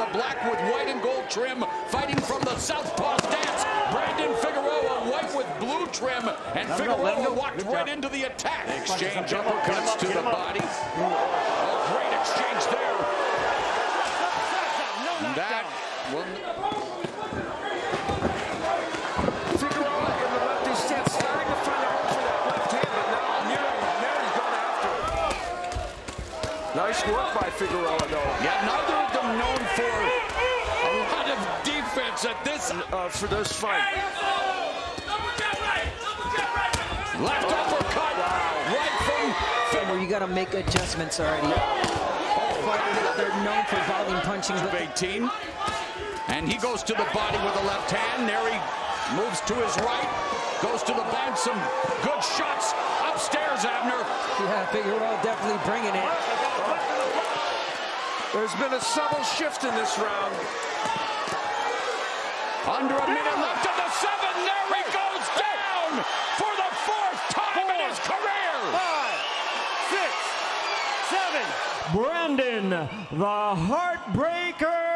the black with white and gold trim, fighting from the southpaw stance. Brandon Figueroa, white with blue trim, and Let him go, let Figueroa go. walked right into the attack. Exchange Get him up, get him uppercuts up, to the body. A great exchange there. That will Figueroa in the lefty stance, starting to find a hole for that left hand, but now Nery, Nery's going after it. Nice work by Figueroa, though. Yeah, neither of them known for a lot of defense at this Uh, for this fight. left uppercut. Right from where you got to make adjustments already. Fighters, they're known for volume punching, but 18. And he goes to the body with the left hand. Nery moves to his right, goes to the band. Some good shots upstairs, Abner. yeah, Figueroa definitely bringing it. There's been a subtle shift in this round. Under a minute left of the seven. Nery goes down for the fourth time in his career. Five, six, seven. Brandon, the Heartbreaker